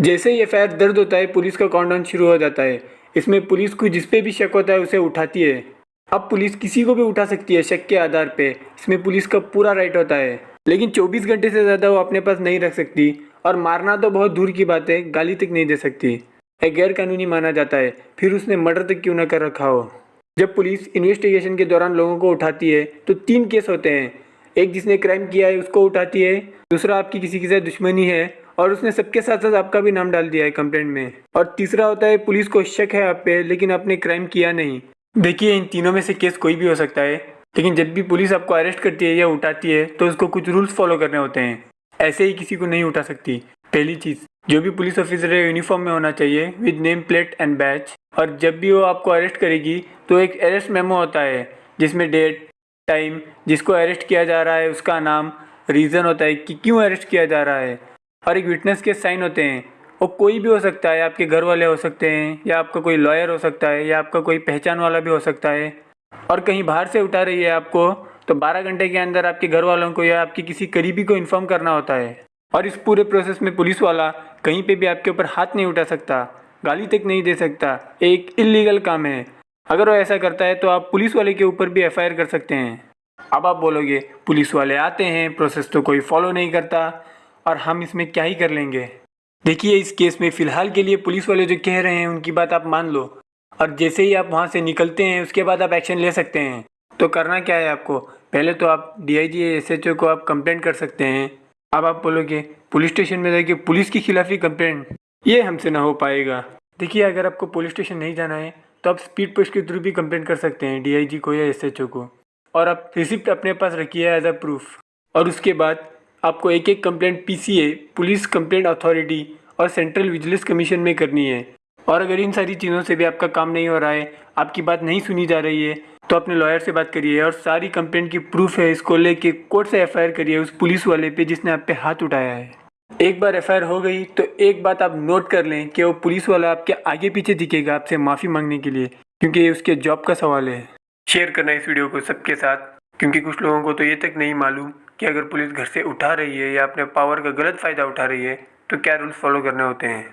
जैसे ही एफ़ दर्द होता है, पुलिस का काउंटडाउन शुरू हो जाता है। इसमें पुलिस को जिस पे भी शक होता है, उसे उठाती है। अब पुलिस किसी को भी उठा सकती है शक के आधार पे। इसमें पुलिस का पूरा राइट होता है। लेकिन 24 घंटे से ज़्यादा वो अपने पास नहीं रख सकती। और मारना तो बहुत दूर की बात है, गाली तक नहीं दे सकती। एक गैर कानूनी माना जाता है। फिर उसने मर्डर तक क्यों ना कर रखा हो? जब पुलिस इन्वेस्टिगेशन के दौरान लोगों को उठाती है तो तीन केस होते हैं। एक जिसने क्राइम किया है, उसको उठाती है। दूसरा आपकी किसी के साथ दुश्मनी है। और उसने सबके साथ साथ आपका भी नाम डाल दिया है कंप्लेंट में। और तीसरा होता है, पुलिस को शक है आप पे, लेकिन आपने क्राइम किया नहीं। देखिए, इन तीनों में से केस कोई भी हो सकता है, लेकिन जब भी पुलिस आपको अरेस्ट करती है या उठाती है तो उसको कुछ रूल्स फॉलो करने होते हैं। ऐसे ही किसी को नहीं उठा सकती। पहली चीज़, जो भी पुलिस ऑफिसर है यूनिफॉर्म में होना चाहिए with name plate and badge और जब भी वो आपको अरेस्ट करेगी तो एक अरेस्ट मेमो होता है, जिसमें डेट टाइम जिसको अरेस्ट किया जा रहा है, उसका नाम रीज़न होता है कि क्यों अरेस्ट किया जा रहा है। और एक विटनेस के साइन होते हैं। वो कोई भी हो सकता है, आपके घर वाले हो सकते हैं, या आपका कोई लॉयर हो सकता है, या आपका कोई पहचान वाला भी हो सकता है। और कहीं बाहर से उठा रही है आपको तो 12 घंटे के अंदर आपके घर वालों को या आपकी किसी करीबी को इन्फॉर्म करना होता है। और इस पूरे प्रोसेस में पुलिस वाला कहीं पे भी आपके ऊपर हाथ नहीं उठा सकता, गाली तक नहीं दे सकता। एक इलीगल काम है। अगर वो ऐसा करता है तो आप पुलिस वाले के ऊपर भी एफआईआर कर सकते हैं। अब आप बोलोगे, पुलिस वाले आते हैं प्रोसेस तो कोई फॉलो नहीं करता। और हम इसमें क्या ही कर लेंगे? देखिए, इस केस में फ़िलहाल के लिए पुलिस वाले जो कह रहे हैं, उनकी बात आप मान लो। और जैसे ही आप वहाँ से निकलते हैं, उसके बाद आप एक्शन ले सकते हैं। तो करना क्या है आपको? पहले तो आप D I G S H O को आप कंप्लेंट कर सकते हैं। अब आप बोलोगे, पुलिस स्टेशन में जाके पुलिस के खिलाफ ही कंप्लेंट ये हमसे ना हो पाएगा। देखिए, अगर आपको पुलिस स्टेशन नहीं जाना है तो आप स्पीड पोस्ट के थ्रू भी कंप्लेंट कर सकते हैं डीआईजी को या एसएचओ को। और आप रिसिप्ट अपने पास रखिए एज अ प्रूफ और उसके बाद आपको एक एक complaint PCA police complaint authority और सेंट्रल विजिलेंस कमीशन में करनी है। और अगर इन सारी चीज़ों से भी आपका काम नहीं हो रहा है, आपकी बात नहीं सुनी जा रही है तो अपने लॉयर से बात करिए और सारी कंप्लेंट की प्रूफ है, इसको लेके कोर्ट से एफआईआर करिए उस पुलिस वाले पे जिसने आप पे हाथ उठाया है। एक बार एफआईआर हो गई तो एक बात आप नोट कर लें कि वो पुलिस वाला आपके आगे पीछे दिखेगा आपसे माफ़ी मांगने के लिए, क्योंकि ये उसके जॉब का सवाल है। शेयर करना इस वीडियो को सबके साथ। क्योंकि कुछ लोगों को तो ये तक नहीं मालूम कि अगर पुलिस घर से उठा रही है या अपने पावर का गलत फ़ायदा उठा रही है तो क्या रूल्स फॉलो करने होते हैं?